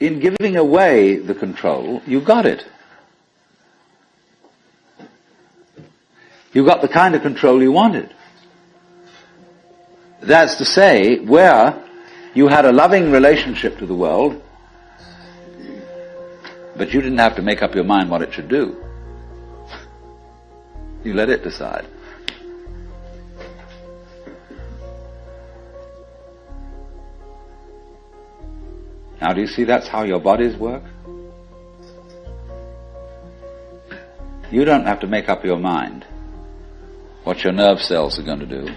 in giving away the control, you got it. You got the kind of control you wanted. That's to say, where you had a loving relationship to the world, but you didn't have to make up your mind what it should do. You let it decide. Now do you see that's how your bodies work? You don't have to make up your mind what your nerve cells are going to do.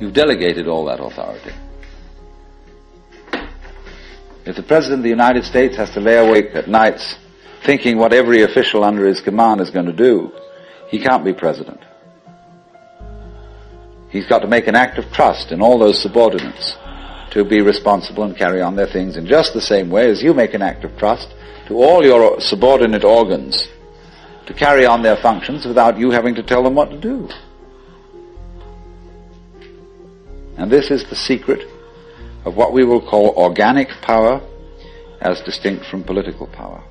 You've delegated all that authority. If the President of the United States has to lay awake at nights thinking what every official under his command is going to do, he can't be President. He's got to make an act of trust in all those subordinates to be responsible and carry on their things in just the same way as you make an act of trust to all your subordinate organs to carry on their functions without you having to tell them what to do. And this is the secret of what we will call organic power as distinct from political power.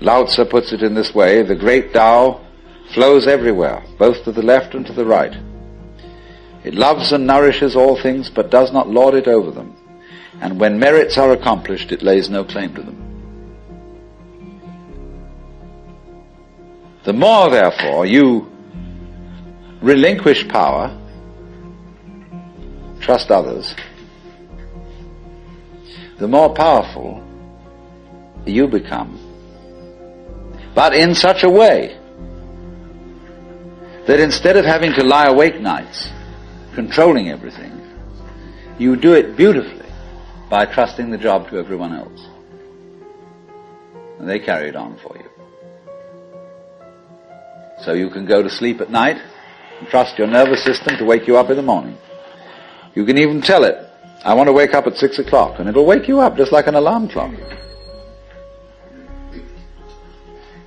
Lao Tzu puts it in this way, the great Tao flows everywhere, both to the left and to the right. It loves and nourishes all things, but does not lord it over them. And when merits are accomplished, it lays no claim to them. The more, therefore, you relinquish power, trust others, the more powerful you become. But in such a way that instead of having to lie awake nights, controlling everything, you do it beautifully by trusting the job to everyone else. And they carry it on for you. So you can go to sleep at night and trust your nervous system to wake you up in the morning. You can even tell it, I want to wake up at six o'clock, and it'll wake you up just like an alarm clock.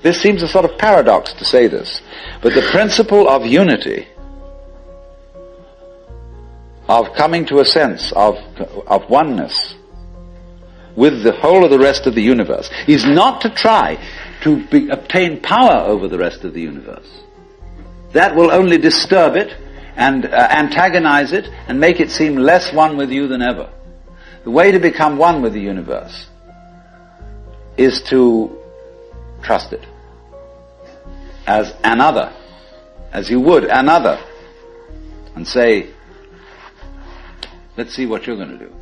This seems a sort of paradox to say this, but the principle of unity, of coming to a sense of, of oneness with the whole of the rest of the universe, is not to try to be, obtain power over the rest of the universe. That will only disturb it and uh, antagonize it and make it seem less one with you than ever. The way to become one with the universe is to trust it as another, as you would another, and say, let's see what you're going to do.